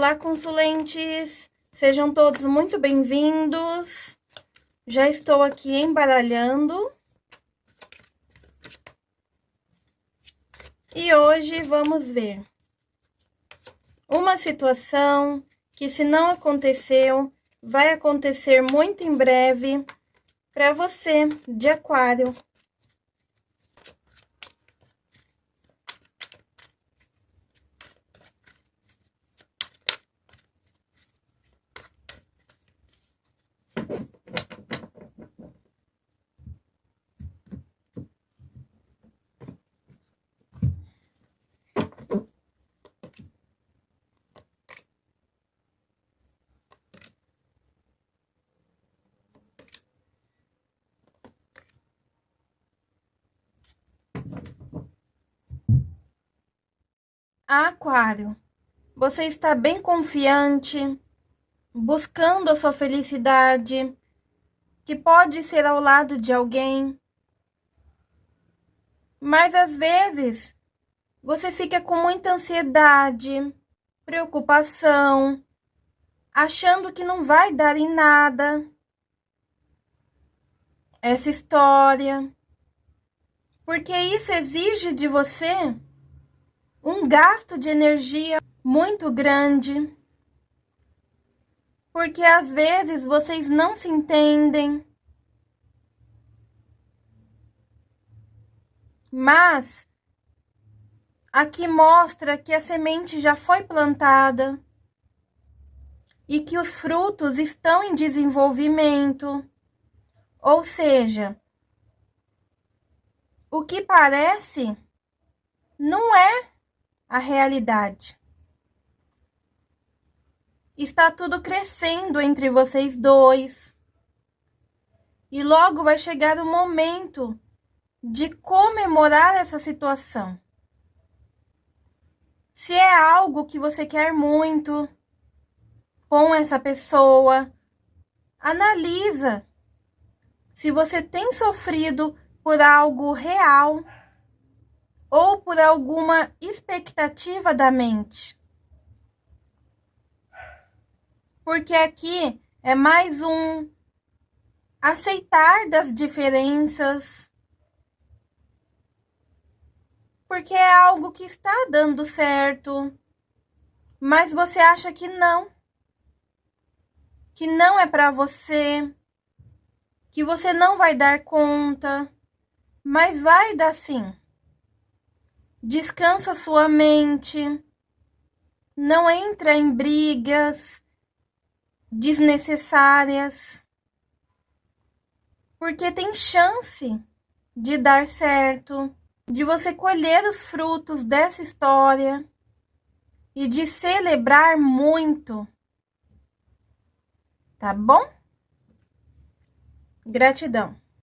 Olá, consulentes! Sejam todos muito bem-vindos. Já estou aqui embaralhando. E hoje vamos ver uma situação que, se não aconteceu, vai acontecer muito em breve para você de Aquário. Aquário, você está bem confiante, buscando a sua felicidade, que pode ser ao lado de alguém. Mas às vezes você fica com muita ansiedade, preocupação, achando que não vai dar em nada essa história. Porque isso exige de você um gasto de energia muito grande, porque às vezes vocês não se entendem. Mas aqui mostra que a semente já foi plantada e que os frutos estão em desenvolvimento. Ou seja, o que parece não é a realidade. Está tudo crescendo entre vocês dois. E logo vai chegar o momento de comemorar essa situação. Se é algo que você quer muito com essa pessoa, analisa se você tem sofrido por algo real ou por alguma expectativa da mente. Porque aqui é mais um aceitar das diferenças. Porque é algo que está dando certo, mas você acha que não. Que não é para você, que você não vai dar conta, mas vai dar sim. Descansa sua mente. Não entra em brigas desnecessárias. Porque tem chance de dar certo, de você colher os frutos dessa história e de celebrar muito. Tá bom? Gratidão.